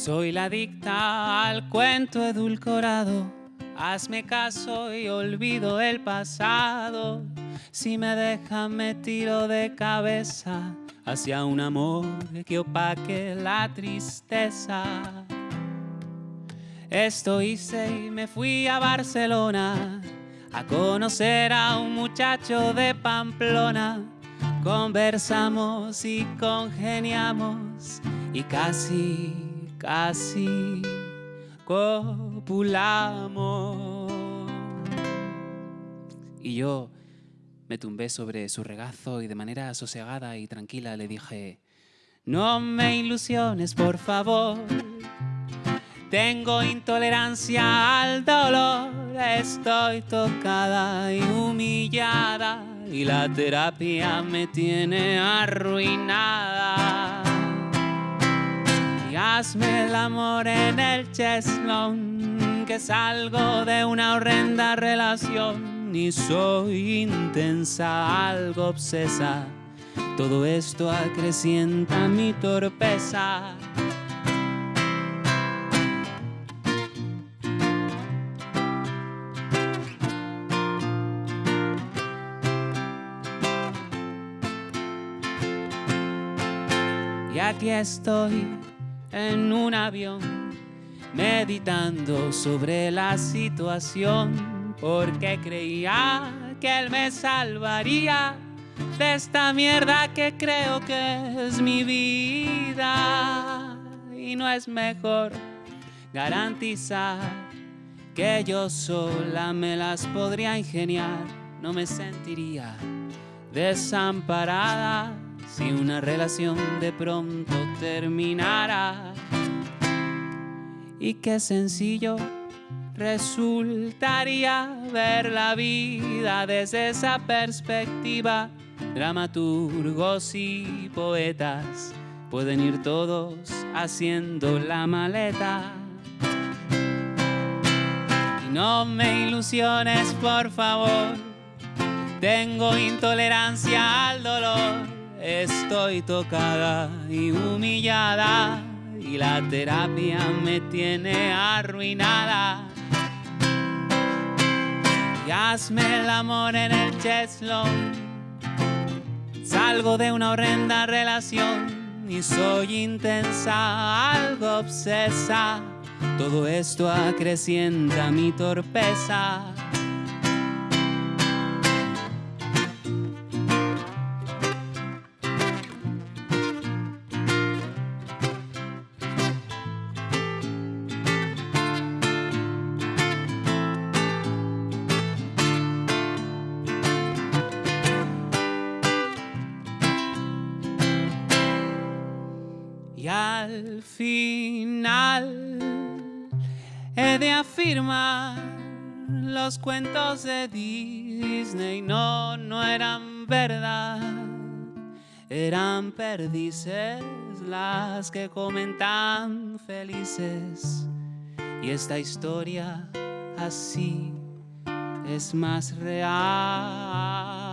Soy la adicta al cuento edulcorado. Hazme caso y olvido el pasado. Si me dejan me tiro de cabeza hacia un amor que opaque la tristeza. Esto hice y me fui a Barcelona a conocer a un muchacho de Pamplona. Conversamos y congeniamos y casi, casi copulamos. Y yo me tumbé sobre su regazo y de manera sosegada y tranquila le dije, no me ilusiones, por favor. Tengo intolerancia al dolor, estoy tocada y humillada y la terapia me tiene arruinada. Hazme el amor en el cheslón, que salgo de una horrenda relación y soy intensa, algo obsesa. Todo esto acrecienta mi torpeza. Y aquí estoy en un avión meditando sobre la situación porque creía que él me salvaría de esta mierda que creo que es mi vida. Y no es mejor garantizar que yo sola me las podría ingeniar. No me sentiría desamparada si una relación de pronto terminara. Y qué sencillo resultaría ver la vida desde esa perspectiva. Dramaturgos y poetas pueden ir todos haciendo la maleta. Y no me ilusiones, por favor. Tengo intolerancia al dolor Estoy tocada y humillada y la terapia me tiene arruinada. Y hazme el amor en el cheslón. Salgo de una horrenda relación y soy intensa, algo obsesa. Todo esto acrecienta mi torpeza. Y al final he de afirmar los cuentos de Disney no, no eran verdad, eran perdices las que comentan felices. Y esta historia así es más real.